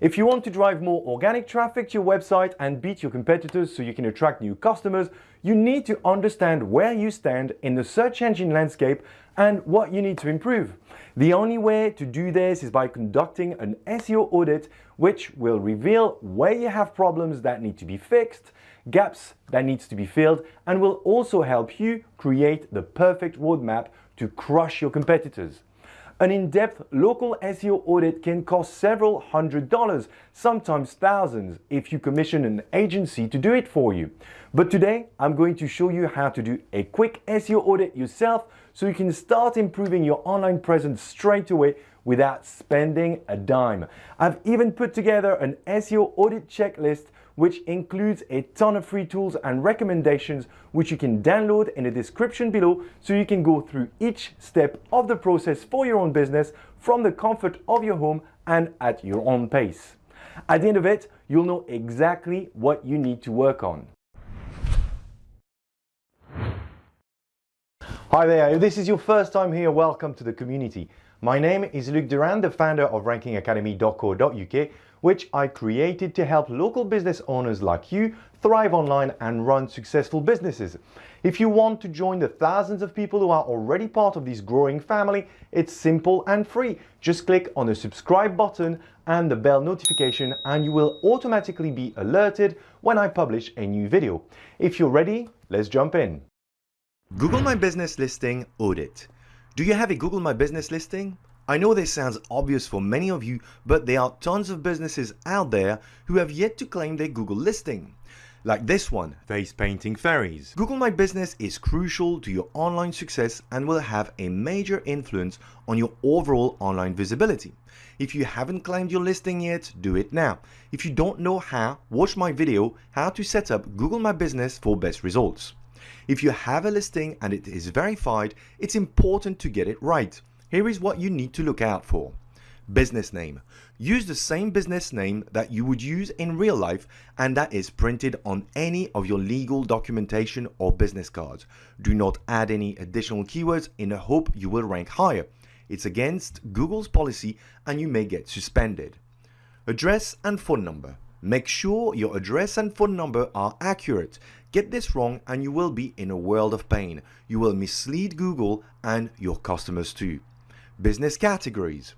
If you want to drive more organic traffic to your website and beat your competitors so you can attract new customers, you need to understand where you stand in the search engine landscape and what you need to improve. The only way to do this is by conducting an SEO audit which will reveal where you have problems that need to be fixed, gaps that needs to be filled, and will also help you create the perfect roadmap to crush your competitors. An in-depth local SEO audit can cost several hundred dollars, sometimes thousands, if you commission an agency to do it for you. But today, I'm going to show you how to do a quick SEO audit yourself so you can start improving your online presence straight away without spending a dime. I've even put together an SEO audit checklist which includes a ton of free tools and recommendations which you can download in the description below so you can go through each step of the process for your own business from the comfort of your home and at your own pace. At the end of it, you'll know exactly what you need to work on. Hi there, if this is your first time here, welcome to the community. My name is Luc Durand, the founder of rankingacademy.co.uk, which I created to help local business owners like you thrive online and run successful businesses. If you want to join the thousands of people who are already part of this growing family, it's simple and free. Just click on the subscribe button and the bell notification and you will automatically be alerted when I publish a new video. If you're ready, let's jump in. Google My Business Listing Audit. Do you have a Google My Business listing? I know this sounds obvious for many of you, but there are tons of businesses out there who have yet to claim their Google listing. Like this one, Face Painting Fairies. Google My Business is crucial to your online success and will have a major influence on your overall online visibility. If you haven't claimed your listing yet, do it now. If you don't know how, watch my video how to set up Google My Business for best results. If you have a listing and it is verified, it's important to get it right. Here is what you need to look out for. Business name. Use the same business name that you would use in real life and that is printed on any of your legal documentation or business cards. Do not add any additional keywords in the hope you will rank higher. It's against Google's policy and you may get suspended. Address and phone number. Make sure your address and phone number are accurate. Get this wrong and you will be in a world of pain. You will mislead Google and your customers too. Business categories.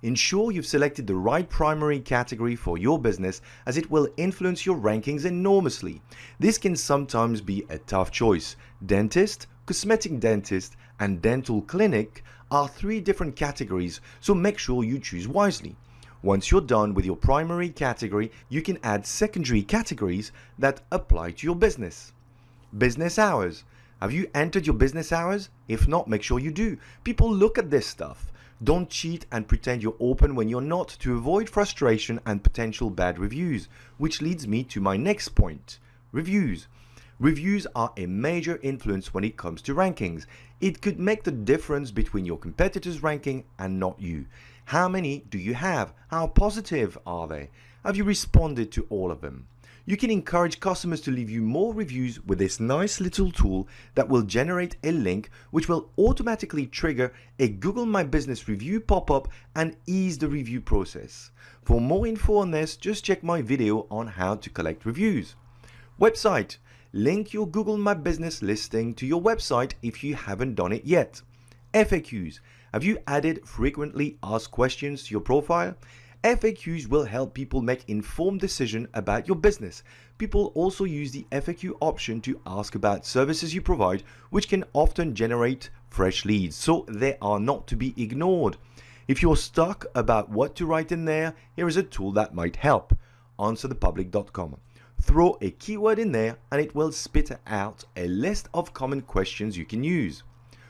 Ensure you've selected the right primary category for your business as it will influence your rankings enormously. This can sometimes be a tough choice. Dentist, cosmetic dentist and dental clinic are three different categories so make sure you choose wisely. Once you're done with your primary category, you can add secondary categories that apply to your business. Business hours. Have you entered your business hours? If not, make sure you do. People look at this stuff. Don't cheat and pretend you're open when you're not to avoid frustration and potential bad reviews, which leads me to my next point. Reviews. Reviews are a major influence when it comes to rankings. It could make the difference between your competitors' ranking and not you. How many do you have? How positive are they? Have you responded to all of them? You can encourage customers to leave you more reviews with this nice little tool that will generate a link which will automatically trigger a Google My Business review pop-up and ease the review process. For more info on this, just check my video on how to collect reviews. Website. Link your Google My Business listing to your website if you haven't done it yet. FAQs. Have you added frequently asked questions to your profile? FAQs will help people make informed decision about your business. People also use the FAQ option to ask about services you provide, which can often generate fresh leads, so they are not to be ignored. If you're stuck about what to write in there, here is a tool that might help. AnswerThePublic.com. Throw a keyword in there and it will spit out a list of common questions you can use.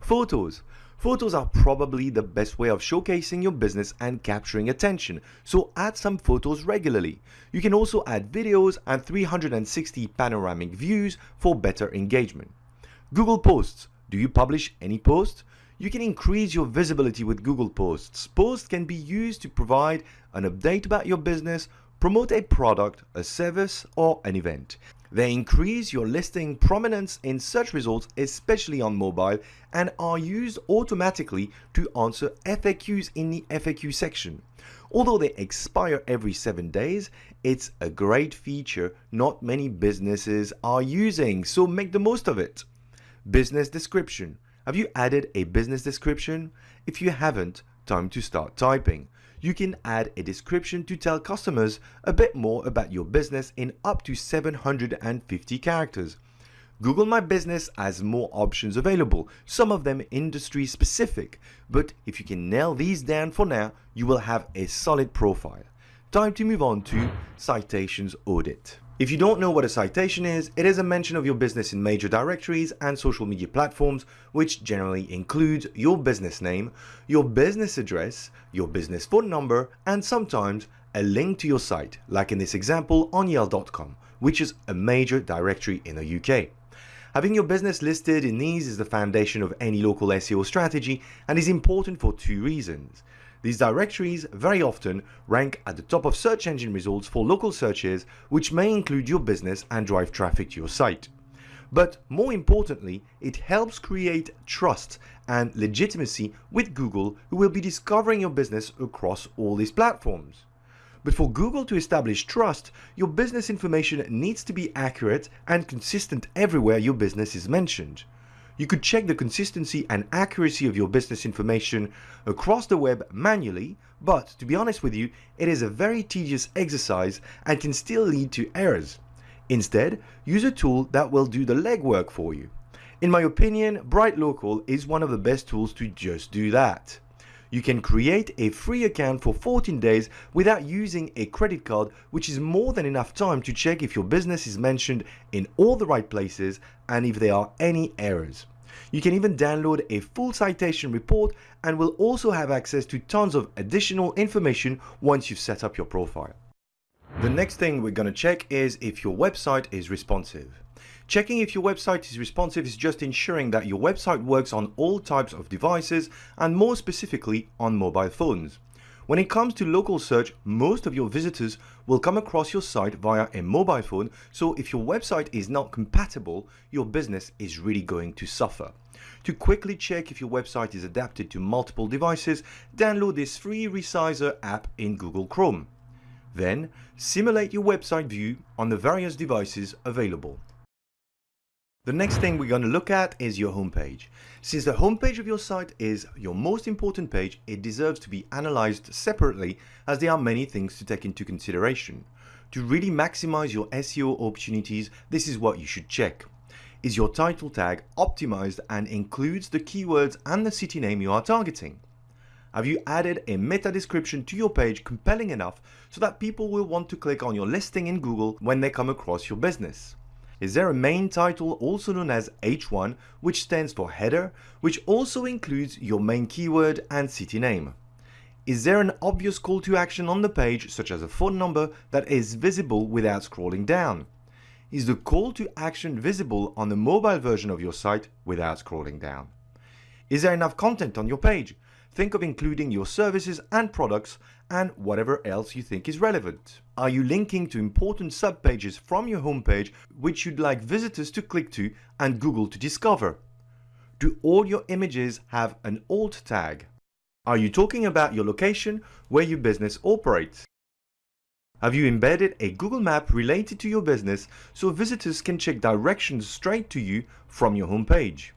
Photos. Photos are probably the best way of showcasing your business and capturing attention, so add some photos regularly. You can also add videos and 360 panoramic views for better engagement. Google Posts. Do you publish any posts? You can increase your visibility with Google Posts. Posts can be used to provide an update about your business, promote a product, a service, or an event. They increase your listing prominence in search results, especially on mobile, and are used automatically to answer FAQs in the FAQ section. Although they expire every 7 days, it's a great feature not many businesses are using, so make the most of it. Business description. Have you added a business description? If you haven't, time to start typing you can add a description to tell customers a bit more about your business in up to 750 characters. Google My Business has more options available, some of them industry specific, but if you can nail these down for now, you will have a solid profile. Time to move on to Citations Audit. If you don't know what a citation is, it is a mention of your business in major directories and social media platforms, which generally includes your business name, your business address, your business phone number, and sometimes a link to your site, like in this example on Yell.com, which is a major directory in the UK. Having your business listed in these is the foundation of any local SEO strategy and is important for two reasons. These directories very often rank at the top of search engine results for local searches, which may include your business and drive traffic to your site. But more importantly, it helps create trust and legitimacy with Google, who will be discovering your business across all these platforms. But for Google to establish trust, your business information needs to be accurate and consistent everywhere your business is mentioned. You could check the consistency and accuracy of your business information across the web manually, but to be honest with you, it is a very tedious exercise and can still lead to errors. Instead, use a tool that will do the legwork for you. In my opinion, Bright Local is one of the best tools to just do that. You can create a free account for 14 days without using a credit card, which is more than enough time to check if your business is mentioned in all the right places and if there are any errors. You can even download a full citation report and will also have access to tons of additional information once you've set up your profile. The next thing we're going to check is if your website is responsive. Checking if your website is responsive is just ensuring that your website works on all types of devices and more specifically on mobile phones. When it comes to local search, most of your visitors will come across your site via a mobile phone, so if your website is not compatible, your business is really going to suffer. To quickly check if your website is adapted to multiple devices, download this free Resizer app in Google Chrome. Then, simulate your website view on the various devices available. The next thing we're going to look at is your homepage. Since the homepage of your site is your most important page, it deserves to be analyzed separately as there are many things to take into consideration. To really maximize your SEO opportunities, this is what you should check. Is your title tag optimized and includes the keywords and the city name you are targeting? Have you added a meta description to your page compelling enough so that people will want to click on your listing in Google when they come across your business? Is there a main title also known as H1 which stands for header which also includes your main keyword and city name? Is there an obvious call to action on the page such as a phone number that is visible without scrolling down? Is the call to action visible on the mobile version of your site without scrolling down? Is there enough content on your page? Think of including your services and products and whatever else you think is relevant. Are you linking to important subpages from your homepage which you'd like visitors to click to and Google to discover? Do all your images have an alt tag? Are you talking about your location where your business operates? Have you embedded a Google map related to your business so visitors can check directions straight to you from your homepage?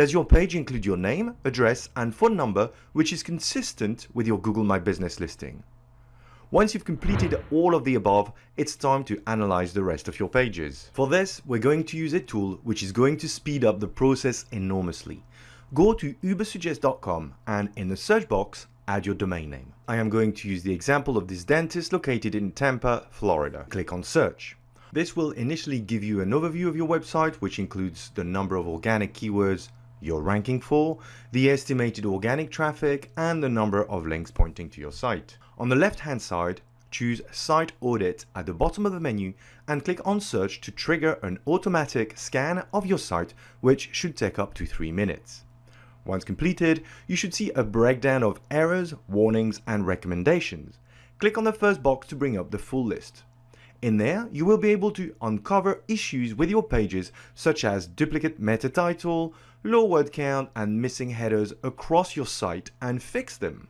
Does your page include your name, address and phone number which is consistent with your Google My Business listing? Once you've completed all of the above, it's time to analyze the rest of your pages. For this, we're going to use a tool which is going to speed up the process enormously. Go to ubersuggest.com and in the search box, add your domain name. I am going to use the example of this dentist located in Tampa, Florida. Click on search. This will initially give you an overview of your website, which includes the number of organic keywords, you're ranking for, the estimated organic traffic, and the number of links pointing to your site. On the left hand side, choose Site Audit at the bottom of the menu and click on Search to trigger an automatic scan of your site, which should take up to 3 minutes. Once completed, you should see a breakdown of errors, warnings, and recommendations. Click on the first box to bring up the full list. In there, you will be able to uncover issues with your pages such as duplicate meta title, low word count and missing headers across your site and fix them.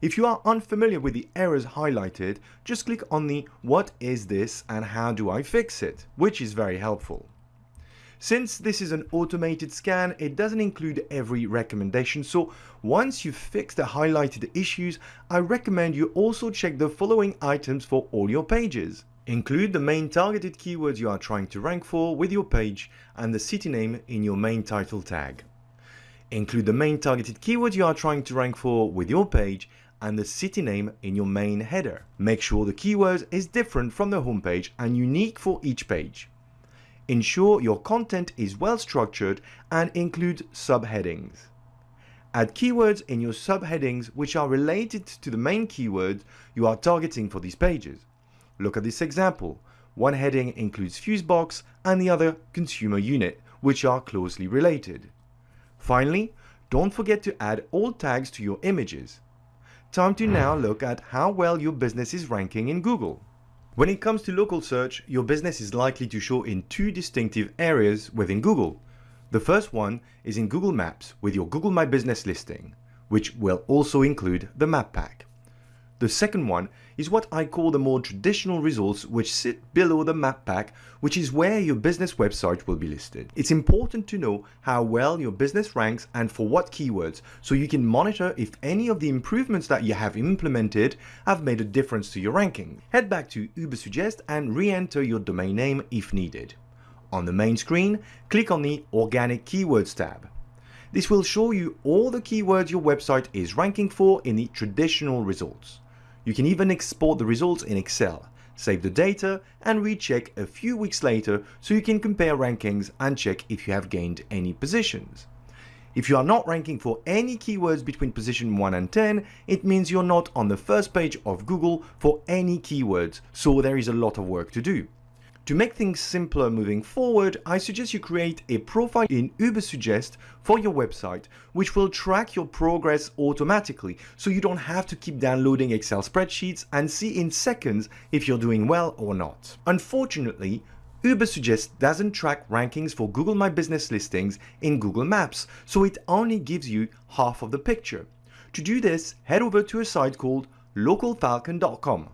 If you are unfamiliar with the errors highlighted, just click on the what is this and how do I fix it, which is very helpful. Since this is an automated scan, it doesn't include every recommendation, so once you've fixed the highlighted issues, I recommend you also check the following items for all your pages. Include the main targeted keywords you are trying to rank for with your page and the city name in your main title tag. Include the main targeted keywords you are trying to rank for with your page and the city name in your main header. Make sure the keywords is different from the homepage and unique for each page. Ensure your content is well structured and include subheadings. Add keywords in your subheadings which are related to the main keywords you are targeting for these pages. Look at this example. One heading includes Fusebox and the other Consumer Unit, which are closely related. Finally, don't forget to add alt tags to your images. Time to now look at how well your business is ranking in Google. When it comes to local search, your business is likely to show in two distinctive areas within Google. The first one is in Google Maps with your Google My Business listing, which will also include the map pack. The second one is what I call the more traditional results which sit below the map pack, which is where your business website will be listed. It's important to know how well your business ranks and for what keywords, so you can monitor if any of the improvements that you have implemented have made a difference to your ranking. Head back to Ubersuggest and re-enter your domain name if needed. On the main screen, click on the Organic Keywords tab. This will show you all the keywords your website is ranking for in the traditional results. You can even export the results in Excel, save the data and recheck a few weeks later so you can compare rankings and check if you have gained any positions. If you are not ranking for any keywords between position 1 and 10, it means you're not on the first page of Google for any keywords, so there is a lot of work to do. To make things simpler moving forward, I suggest you create a profile in Ubersuggest for your website, which will track your progress automatically, so you don't have to keep downloading Excel spreadsheets and see in seconds if you're doing well or not. Unfortunately, Ubersuggest doesn't track rankings for Google My Business listings in Google Maps, so it only gives you half of the picture. To do this, head over to a site called localfalcon.com.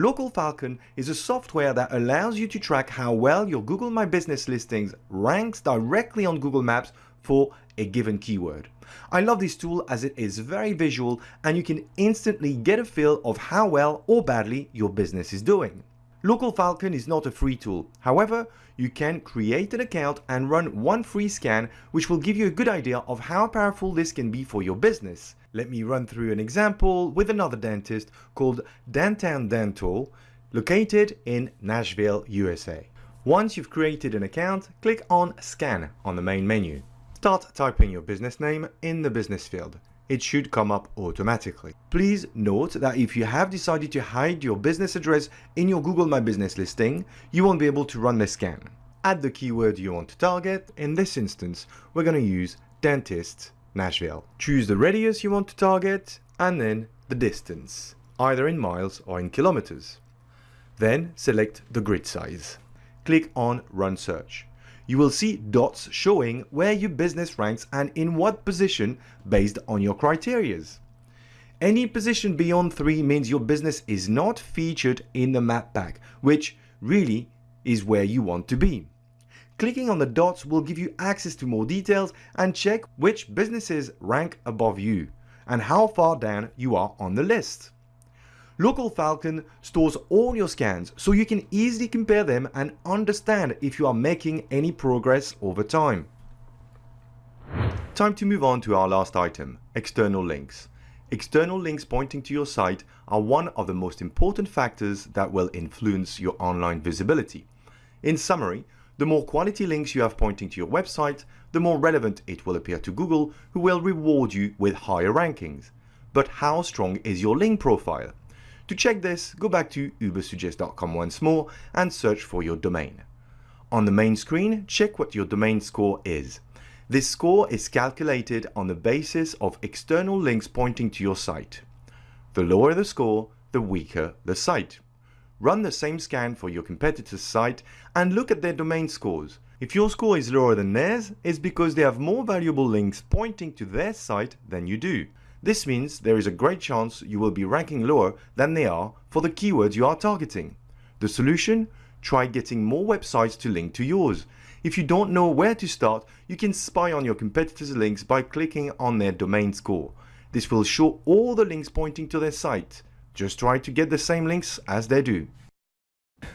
Local Falcon is a software that allows you to track how well your Google My Business listings ranks directly on Google Maps for a given keyword. I love this tool as it is very visual and you can instantly get a feel of how well or badly your business is doing. Local Falcon is not a free tool. However, you can create an account and run one free scan which will give you a good idea of how powerful this can be for your business. Let me run through an example with another dentist called Downtown Dental, located in Nashville, USA. Once you've created an account, click on Scan on the main menu. Start typing your business name in the business field. It should come up automatically. Please note that if you have decided to hide your business address in your Google My Business listing, you won't be able to run the scan. Add the keyword you want to target. In this instance, we're going to use dentist Nashville. Choose the radius you want to target and then the distance, either in miles or in kilometers. Then select the grid size. Click on Run Search. You will see dots showing where your business ranks and in what position based on your criterias. Any position beyond 3 means your business is not featured in the map pack, which really is where you want to be. Clicking on the dots will give you access to more details and check which businesses rank above you and how far down you are on the list. Local Falcon stores all your scans so you can easily compare them and understand if you are making any progress over time. Time to move on to our last item, external links. External links pointing to your site are one of the most important factors that will influence your online visibility. In summary, the more quality links you have pointing to your website, the more relevant it will appear to Google, who will reward you with higher rankings. But how strong is your link profile? To check this, go back to ubersuggest.com once more and search for your domain. On the main screen, check what your domain score is. This score is calculated on the basis of external links pointing to your site. The lower the score, the weaker the site. run the same scan for your competitor's site and look at their domain scores. If your score is lower than theirs, it's because they have more valuable links pointing to their site than you do. This means there is a great chance you will be ranking lower than they are for the keywords you are targeting. The solution? Try getting more websites to link to yours. If you don't know where to start, you can spy on your competitors' links by clicking on their domain score. This will show all the links pointing to their site. Just try to get the same links as they do.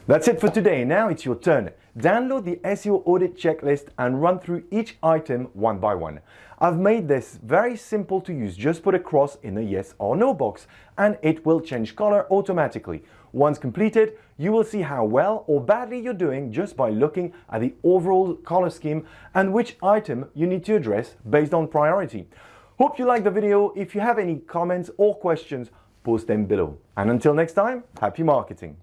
That's it for today. Now it's your turn. Download the SEO audit checklist and run through each item one by one. I've made this very simple to use. Just put a cross in the yes or no box and it will change color automatically. Once completed, you will see how well or badly you're doing just by looking at the overall color scheme and which item you need to address based on priority. Hope you liked the video. If you have any comments or questions, post them below. And until next time, happy marketing.